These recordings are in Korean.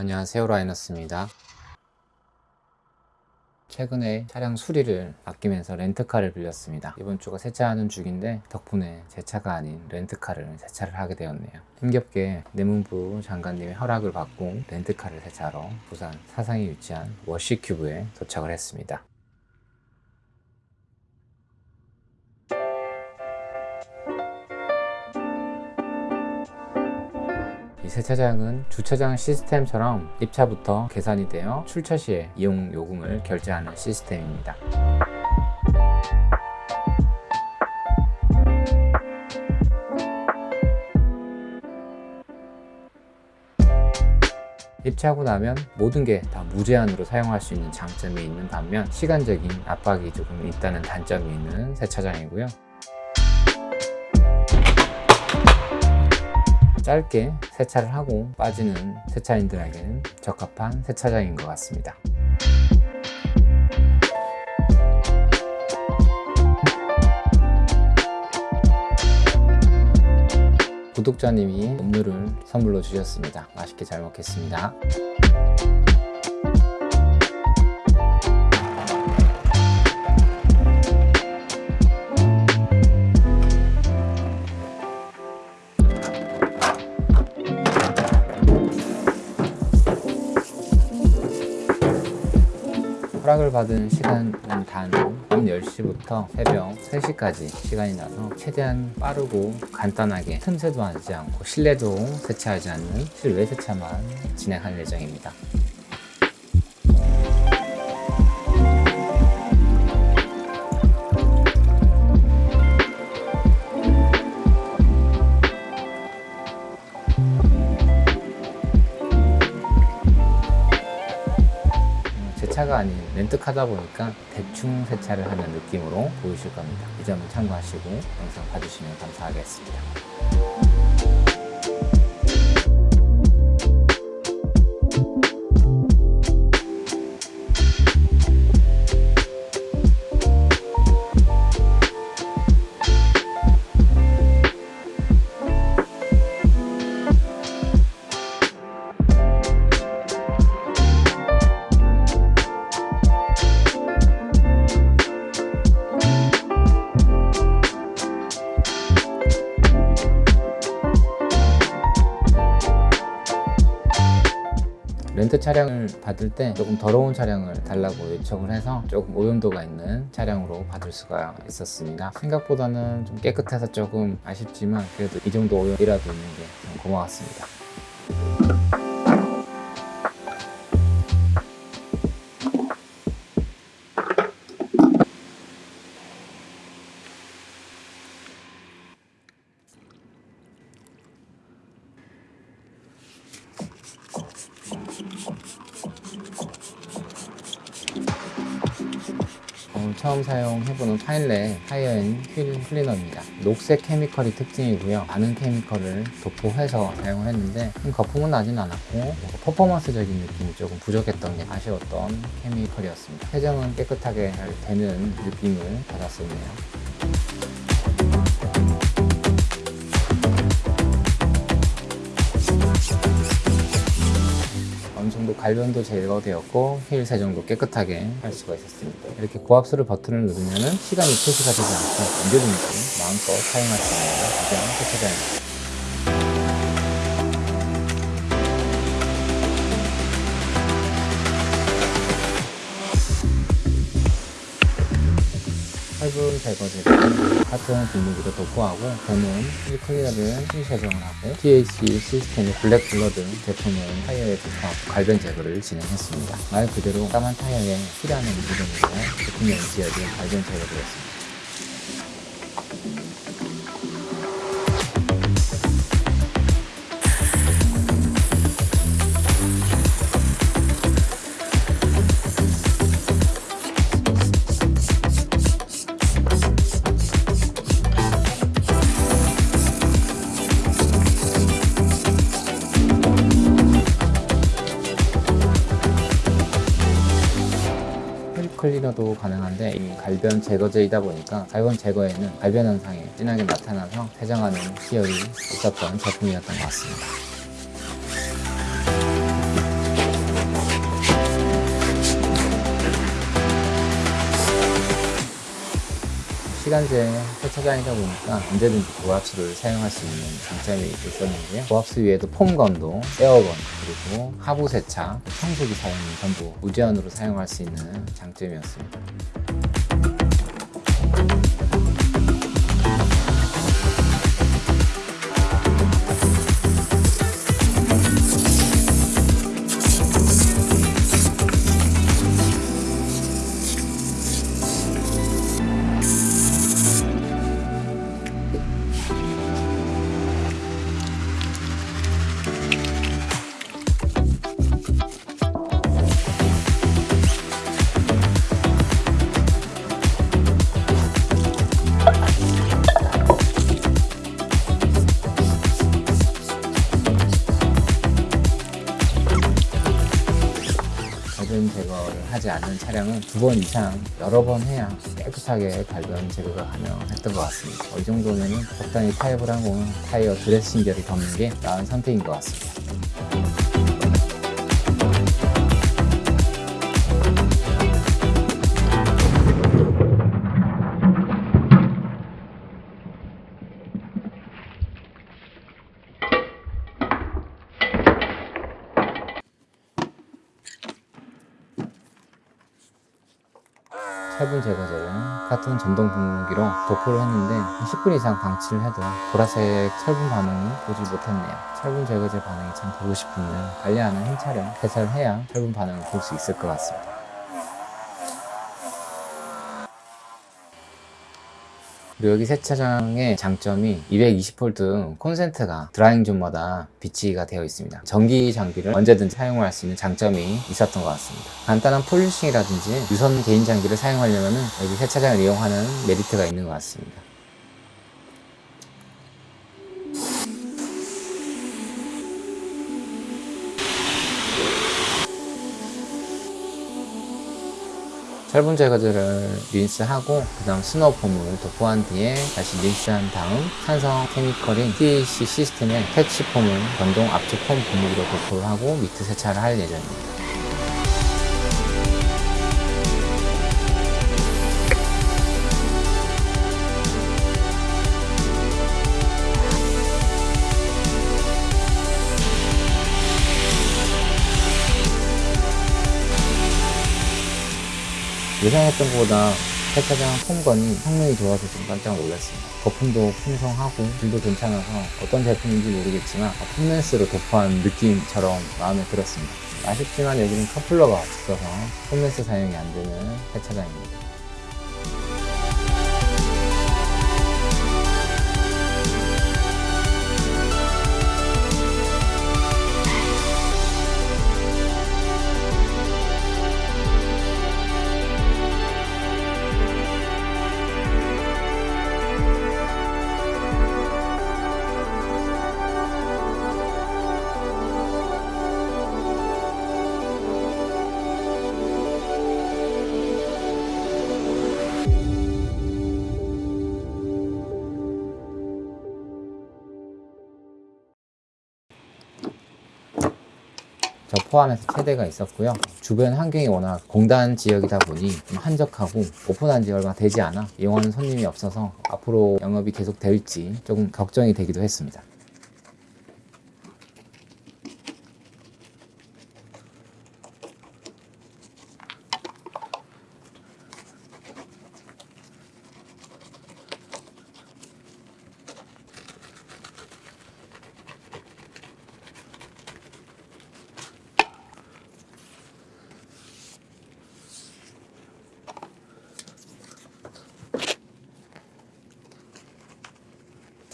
안녕하세요 라이너스입니다. 최근에 차량 수리를 아끼면서 렌트카를 빌렸습니다. 이번 주가 세차하는 주기인데 덕분에 제 차가 아닌 렌트카를 세차를 하게 되었네요. 힘겹게 내문부 장관님의 허락을 받고 렌트카를 세차하러 부산 사상에 위치한 워시큐브에 도착을 했습니다 세차장은 주차장 시스템처럼 입차부터 계산이 되어 출차 시에 이용 요금을 결제하는 시스템입니다. 입차하고 나면 모든 게 다 무제한으로 사용할 수 있는 장점이 있는 반면 시간적인 압박이 조금 있다는 단점이 있는 세차장이고요. 짧게 세차를 하고 빠지는 세차인들에게는 적합한 세차장인 것 같습니다. 구독자님이 음료를 선물로 주셨습니다. 맛있게 잘 먹겠습니다. 받은 시간은 단 밤 10시부터 새벽 3시까지 시간이 나서 최대한 빠르고 간단하게 틈새도 하지 않고 실내도 세차하지 않는 실외 세차만 진행할 예정입니다. 제 차가 아닌 렌트카다 보니까 대충 세차를 하는 느낌으로 보이실 겁니다. 이 점을 참고하시고 영상 봐주시면 감사하겠습니다. 렌트 차량을 받을 때 조금 더러운 차량을 달라고 요청을 해서 조금 오염도가 있는 차량으로 받을 수가 있었습니다. 생각보다는 좀 깨끗해서 조금 아쉽지만 그래도 이 정도 오염이라도 있는 게좀 고마웠습니다 파일렛 하이어앤 휠 클리너입니다. 녹색 chemical이 특징이고요. 많은 chemical을 도포해서 사용을 했는데 큰 거품은 나진 않았고 퍼포먼스적인 느낌이 조금 부족했던 게 아쉬웠던 chemical이었습니다. 세정은 깨끗하게 잘 되는 느낌을 받았었네요. 갈변도 제거되었고 휠 세정도 깨끗하게 할 수가 있었습니다. 이렇게 고압수를 버튼을 누르면 시간이 표시가 되지 않고 언제든지 마음껏 사용할 수 있는 가장 세차장입니다. 제거제는 같은 분무기로 도포하고 저는 이 클리너를 실 세정을 하고 THC 시스템의 블랙 블러드 제품을 타이어에 도포하고 갈변 제거를 진행했습니다. 말 그대로 까만 타이어에 필요한 무덤으로 제품에 지어진 갈변 제거되었습니다. 제거제이다 보니까 갈변 제거에는 갈변 현상이 진하게 나타나서 해장하는 시열이 있었던 제품이었던 것 같습니다. 시간제 세차장이다 보니까 언제든지 고압수를 사용할 수 있는 장점이 있었는데요 고압수 위에도 폼건도 에어건 그리고 하부 세차 청소기 사용이 전부 무제한으로 사용할 수 있는 장점이었습니다 Thank you. 갈변 제거를 하지 않는 차량은 두 번 이상 여러 번 해야 깨끗하게 갈변 제거가 가능했던 것 같습니다. 어, 이 정도면 적당히 타협을 하고 타이어 드레싱 결이 덮는 게 나은 선택인 것 같습니다. 같은 전동 분무기로 도포를 했는데 10분 이상 방치를 해도 보라색 철분 반응을 보지 못했네요. 철분 제거제 반응이 참 보고 싶으면 관리하는 흰 차량 세차를 해야 철분 반응을 볼 수 있을 것 같습니다. 그리고 여기 세차장의 장점이 220V 콘센트가 drying zone마다 비치가 되어 있습니다. 전기 장비를 언제든지 사용할 수 있는 장점이 있었던 것 같습니다. 간단한 polishing이라든지 유선 개인 장비를 사용하려면 여기 세차장을 이용하는 메리트가 있는 것 같습니다. 철분 제거제를 린스하고 그 다음 snow foam을 도포한 뒤에 다시 린스한 다음 산성 chemical인 TAC 시스템의 캐치폼을 전동 압축 foam 분무기로 도포를 하고 미트 세차를 할 예정입니다. 예상했던 것보다 세차장 폼건이 성능이 좋아서 좀 깜짝 놀랐습니다. 거품도 풍성하고 질도 괜찮아서 어떤 제품인지 모르겠지만 폼렌스로 도포한 느낌처럼 마음에 들었습니다. 아쉽지만 여기는 커플러가 없어서 폼렌스 사용이 안 되는 세차장입니다. 저 포함해서 세대가 있었고요. 주변 환경이 워낙 공단 지역이다 보니 좀 한적하고 오픈한 지 얼마 되지 않아 이용하는 손님이 없어서 앞으로 영업이 계속 될지 조금 걱정이 되기도 했습니다.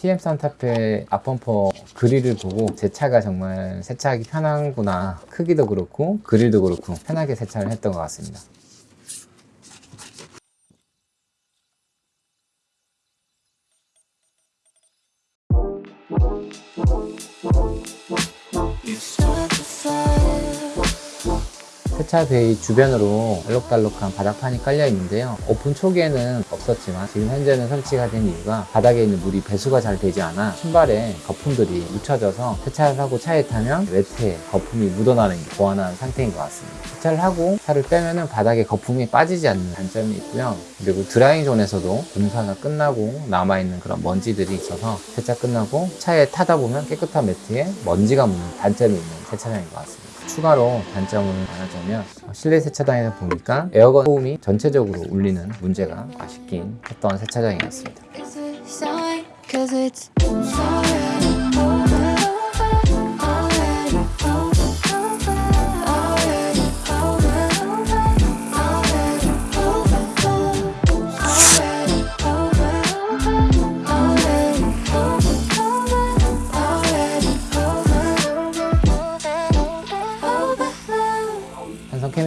TM 산타페 앞범퍼 그릴을 보고 제 차가 정말 세차하기 편한구나. 크기도 그렇고 그릴도 그렇고 편하게 세차를 했던 것 같습니다 세차 베이 주변으로 알록달록한 바닥판이 깔려 있는데요. 오픈 초기에는 없었지만 지금 현재는 설치가 된 이유가 바닥에 있는 물이 배수가 잘 되지 않아 신발에 거품들이 묻혀져서 세차를 하고 차에 타면 매트에 거품이 묻어나는 게 보완한 상태인 것 같습니다. 세차를 하고 차를 빼면은 바닥에 거품이 빠지지 않는 단점이 있고요. 그리고 드라잉 존에서도 공사가 끝나고 남아있는 그런 먼지들이 있어서 세차 끝나고 차에 타다 보면 깨끗한 매트에 먼지가 묻는 단점이 있는 세차장인 것 같습니다. 추가로 단점을 말하자면 실내 세차장에서 보니까 에어건 소음이 전체적으로 울리는 문제가 아쉽긴 했던 세차장이었습니다.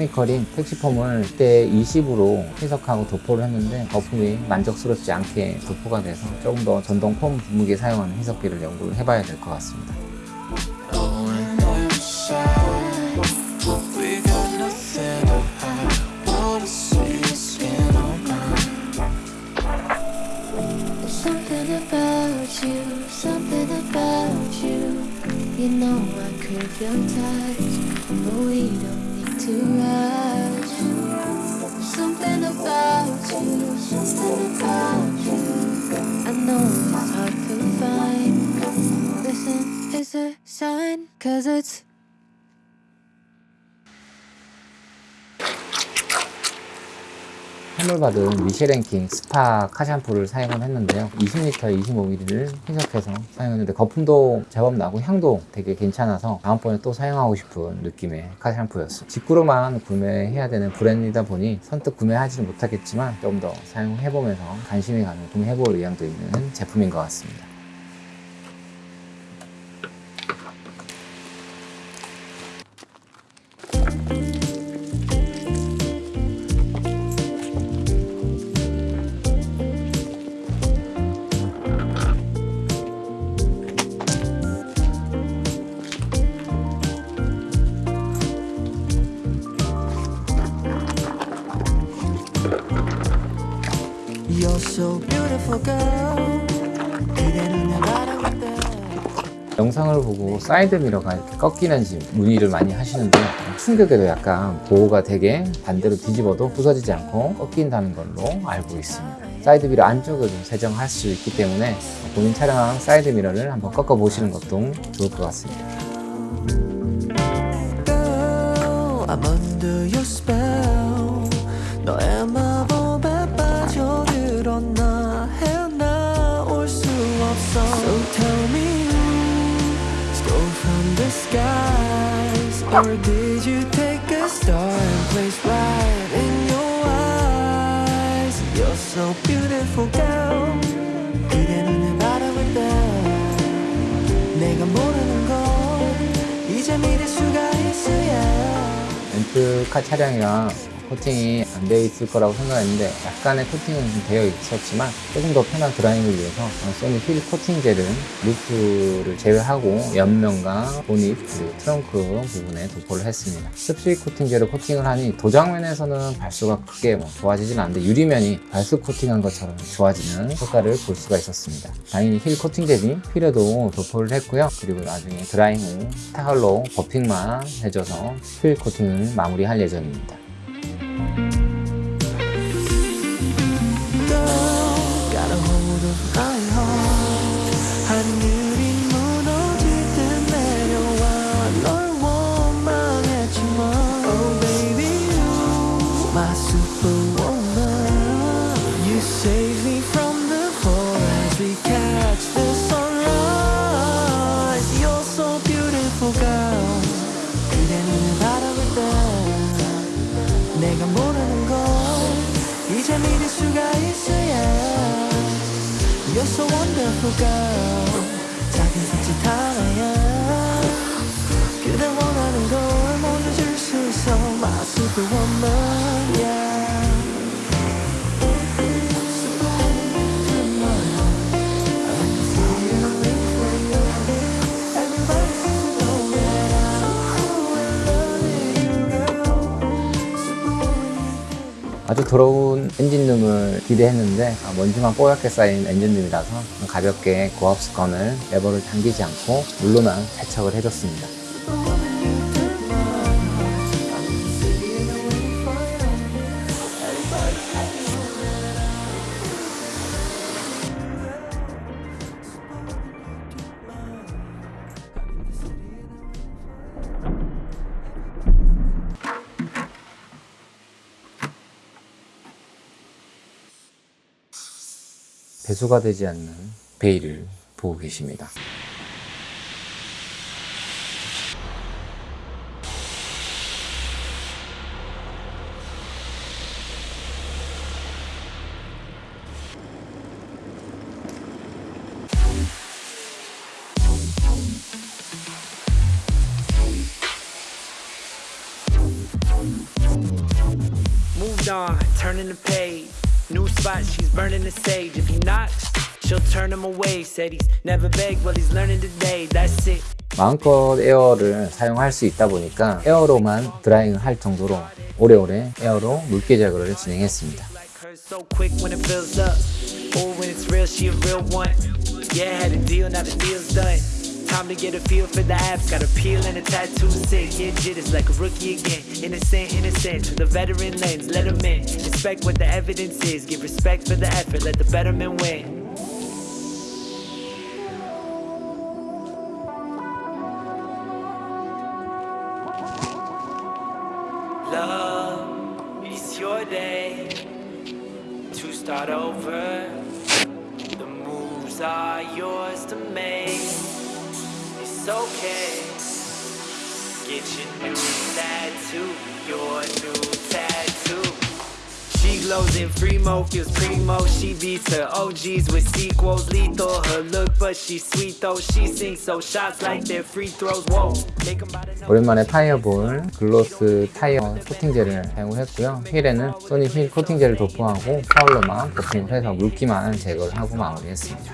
케미컬이 택시폼을 때 20으로 해석하고 도포를 했는데 거품이 만족스럽지 않게 도포가 돼서 조금 더 전동 폼 분무기에 사용하는 해석기를 연구를 해봐야 될 것 같습니다. It's a sign, cause it's 선물 받은 미쉐랭킹 스파 카샴푸를 사용을 했는데요. 20리터에 25ml를 희석해서 사용했는데 거품도 제법 나고 향도 되게 괜찮아서 다음번에 또 사용하고 싶은 느낌의 카샴푸였어요. 직구로만 구매해야 되는 브랜드이다 보니 선뜻 구매하지는 못하겠지만 좀 더 사용해보면서 관심이 가는 구매해볼 의향도 있는 제품인 것 같습니다. 보고 사이드 미러가 이렇게 꺾이는지 문의를 많이 하시는데요. 충격에도 약간 보호가 되게 반대로 뒤집어도 부서지지 않고 꺾인다는 걸로 알고 있습니다. 사이드 미러 안쪽에도 세정할 수 있기 때문에 본인 차량 사이드 미러를 한번 꺾어 보시는 것도 좋을 것 같습니다. I'm under your spell. 너의 or did you take a star and place right in your eyes? You're so beautiful, girl. 그대 눈을 바라볼 때 내가 모르는 걸 이제 믿을 수가 있어야. 렌트카 차량이랑 코팅이 안 되어 있을 거라고 생각했는데 약간의 코팅은 좀 되어 있었지만 조금 더 편한 드라이빙을 위해서 소니 휠 코팅 젤은 루프를 제외하고 옆면과 보닛 그리고 트렁크 부분에 도포를 했습니다. 습식 코팅제를 코팅을 하니 도장면에서는 발수가 크게 뭐 좋아지진 않는데 유리면이 발수 코팅한 것처럼 좋아지는 효과를 볼 수가 있었습니다. 당연히 휠 코팅제 휠에도 도포를 했고요. 그리고 나중에 drying 후 타월로 buffing만 해줘서 휠 코팅을 마무리할 예정입니다. Girl, got a hold of my heart. 아주 더러운 엔진룸을 기대했는데 아, 먼지만 뽀얗게 쌓인 엔진룸이라서 가볍게 고압 수건을 레버를 당기지 않고 물로만 세척을 해줬습니다. 배수가 되지 않는 베일을 보고 계십니다. On, turning the page. Spot, she's burning the sage. If he knocks, she'll turn him away. Said he's never begged, well, he's learning today. That's it. 마음껏 에어를 사용할 수 있다 보니까 에어로만 드라이잉을 할 정도로 오래오래 에어로 물기 제거를 진행했습니다. Time to get a feel for the apps. Got a peel and a tattoo sick. Get jitters like a rookie again. Innocent, innocent. To the veteran lens, let him in. Inspect what the evidence is. Give respect for the effort, let the betterment win. Love, it's your day to start over. The moves are yours to make. Okay. Get your new tattoo, your new tattoo. She glows in Fremo, feels primo. She beats her OGs with sequels. Lethal, her look, but she's sweet though. She sings so shots like they're free throws. Whoa, 오랜만에 타이어볼 글로스 타이어 코팅제를 사용했고요. 휠에는 소니 휠 코팅제를 도포하고 파울러만 코팅을 해서 물기만 제거를 하고 마무리했습니다.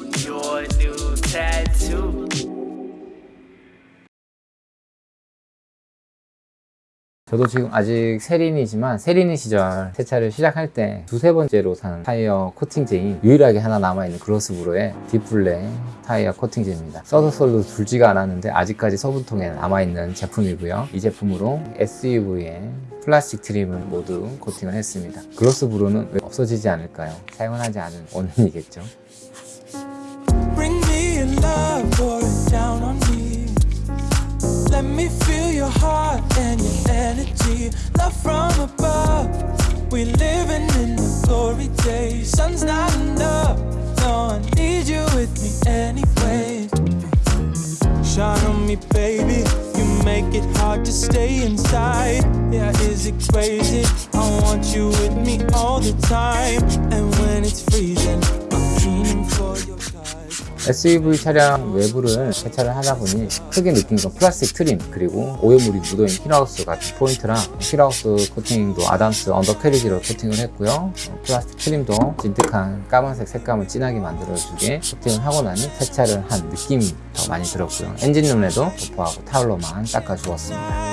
your new tattoo 저도 지금 아직 세린이지만 세린이 시절 세차를 시작할 때 두세 번째로 산 타이어 코팅제인 유일하게 하나 남아있는 글로스브로의 딥블랙 타이어 코팅제입니다. 써도 써도 줄지가 않았는데 아직까지 소분통에 남아있는 제품이고요. 이 제품으로 SUV에 플라스틱 trim을 모두 코팅을 했습니다. 글로스브로는 왜 없어지지 않을까요? 사용을 하지 않은 원인이겠죠. Love, pour it down on me. Let me feel your heart and your energy. Love from above. We living in the glory days. Sun's not enough. No, I need you with me anyway. Shine on me, baby. You make it hard to stay inside. Yeah, is it crazy? I want you with me all the time. And when it's freezing, SUV 차량 외부를 세차를 하다 보니 크게 느낀 건 플라스틱 trim 그리고 오염물이 묻어있는 휠하우스 같은 포인트랑 휠하우스 코팅도 아담스 언더캐리지로 코팅을 했고요. 어, 플라스틱 trim도 진득한 까만색 색감을 진하게 만들어주게 코팅을 하고 나니 세차를 한 느낌이 더 많이 들었고요. 엔진룸에도 도포하고 타올로만 닦아주었습니다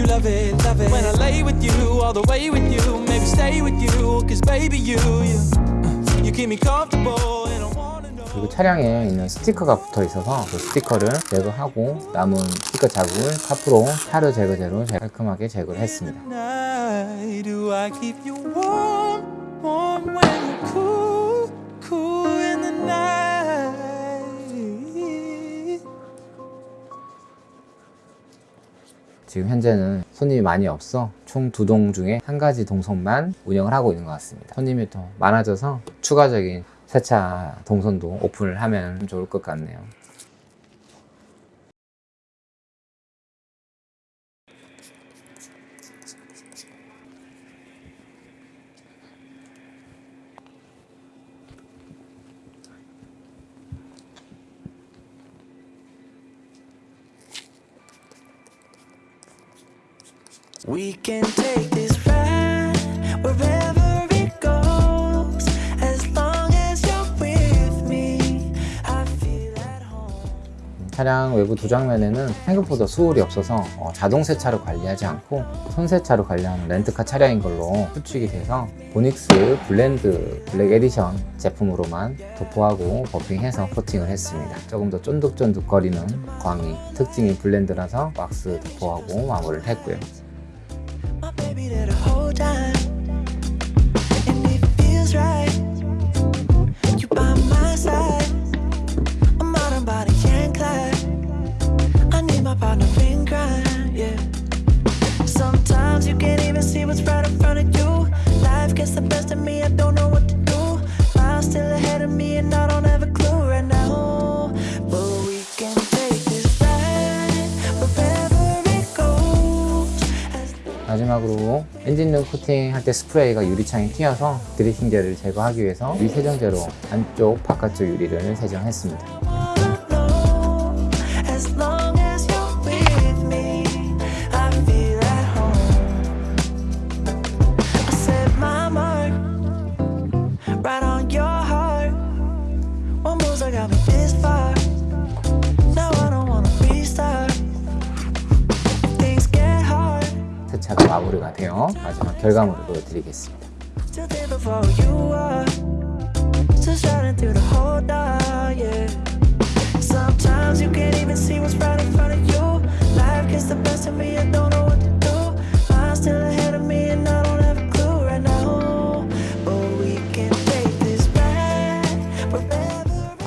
You love it, love it. When I lay with you, all the way with you. Maybe stay with you. Cause baby, you, you, uh, you keep me comfortable. And I know. 그리고 차량에 있는 스티커가 붙어 있어서 그 스티커를 제거하고 남은 스티커 자국을 카프로 타르 제거제로 깔끔하게 제거를 했습니다. 지금 현재는 손님이 많이 없어 총 두 동 중에 한 가지 동선만 운영을 하고 있는 것 같습니다. 손님이 더 많아져서 추가적인 세차 동선도 오픈을 하면 좋을 것 같네요. We can take this ride wherever it goes. As long as you're with me, I feel at home. 차량 외부 도장면에는 생각보다 swirl이 없어서 어, 자동 세차로 관리하지 않고 손 세차로 관리하는 렌트카 차량인 걸로 추측이 돼서 보닉스 블렌드 블랙 에디션 제품으로만 도포하고 buffing해서 코팅을 했습니다. 조금 더 쫀득쫀득거리는 광이 특징이 블렌드라서 왁스 도포하고 마무리를 했고요. Baby and it feels right. You by my side, I'm out body Clyde. I need my partner crime, yeah. Sometimes you can't even see what's right in front of you. Life gets the best of me, I don't know 마지막으로 엔진룸 코팅 할 때 스프레이가 유리창에 튀어서 드리핑제를 제거하기 위해서 유리 세정제로 안쪽 바깥쪽 유리를 세정했습니다. 마지막 결과물을 보여드리겠습니다.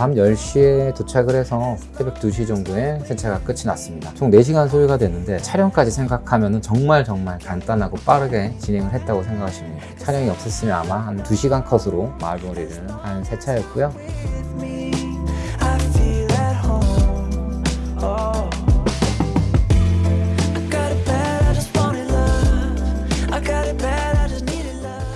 밤 10시에 도착을 해서 새벽 2시 정도에 세차가 끝이 났습니다. 총 4시간 소요가 됐는데 촬영까지 생각하면 정말 정말 간단하고 빠르게 진행을 했다고 생각하시면. 촬영이 없었으면 아마 한 2시간 컷으로 마무리를 한 세차였고요.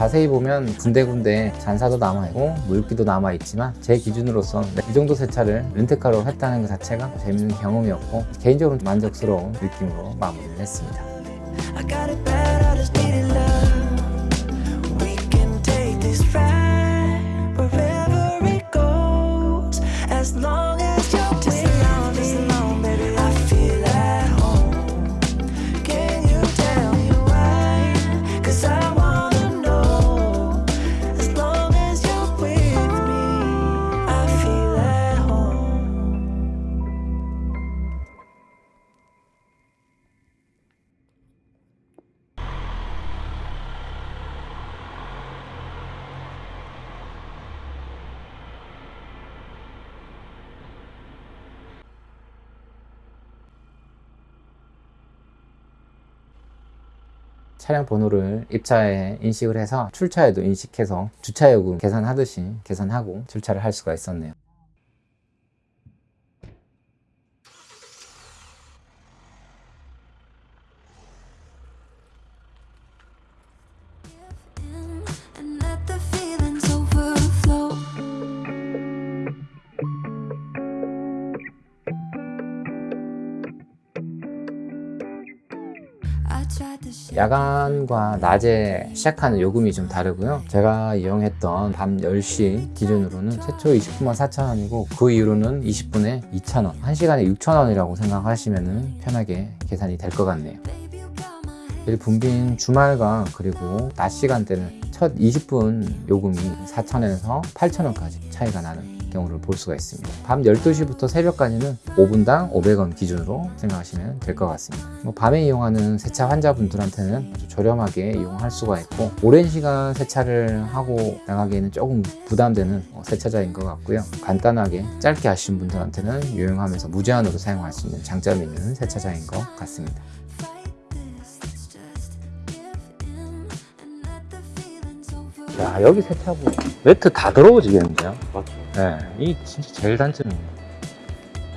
자세히 보면 군데군데 잔사도 남아있고 물기도 남아있지만 제 기준으로선 이 정도 세차를 렌트카로 했다는 것 자체가 재밌는 경험이었고 개인적으로 만족스러운 느낌으로 마무리를 했습니다. 차량 번호를 입차에 인식을 해서 출차에도 인식해서 주차요금 계산하듯이 계산하고 출차를 할 수가 있었네요. 야간과 낮에 시작하는 요금이 좀 다르고요. 제가 이용했던 밤 10시 기준으로는 최초 20분만 4,000원이고 그 이후로는 20분에 2,000원, 1시간에 6,000원이라고 생각하시면 편하게 계산이 될 것 같네요. 붐빈 주말과 그리고 낮 시간대는 첫 20분 요금이 4,000원에서 8,000원까지 차이가 나는 경우를 볼 수가 있습니다. 밤 12시부터 새벽까지는 5분당 500원 기준으로 생각하시면 될 것 같습니다. 뭐 밤에 이용하는 세차 환자분들한테는 저렴하게 이용할 수가 있고 오랜 시간 세차를 하고 나가기에는 조금 부담되는 어, 세차장인 것 같고요. 간단하게 짧게 하신 분들한테는 유용하면서 무제한으로 사용할 수 있는 장점이 있는 세차장인 것 같습니다. 야 여기 세차부 매트 다 더러워지겠는데요? 맞죠. 네, 이 진짜 제일 단점입니다.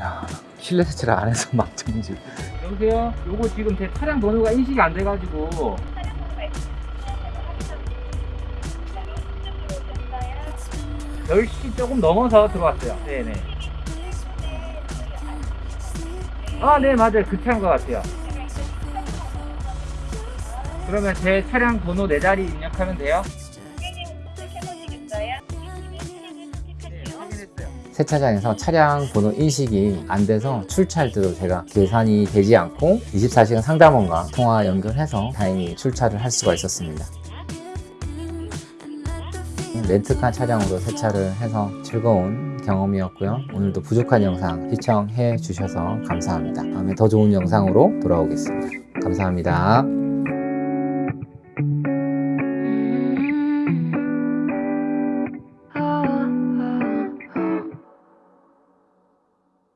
야, 실내 세차를 안 해서 막정지. 여보세요? 요거 지금 제 차량 번호가 인식이 안 돼가지고 It's been 10시 조금 넘어서 들어왔어요. 네네. 아, 네, 맞아요. 그 차인 것 같아요. 그러면 제 차량 번호 네 자리 입력하면 돼요? 세차장에서 차량 번호 인식이 안 돼서 출차할 때도 제가 계산이 되지 않고 24시간 상담원과 통화 연결해서 다행히 출차를 할 수가 있었습니다. 렌트카 차량으로 세차를 해서 즐거운 경험이었고요. 오늘도 부족한 영상 시청해 주셔서 감사합니다. 다음에 더 좋은 영상으로 돌아오겠습니다. 감사합니다.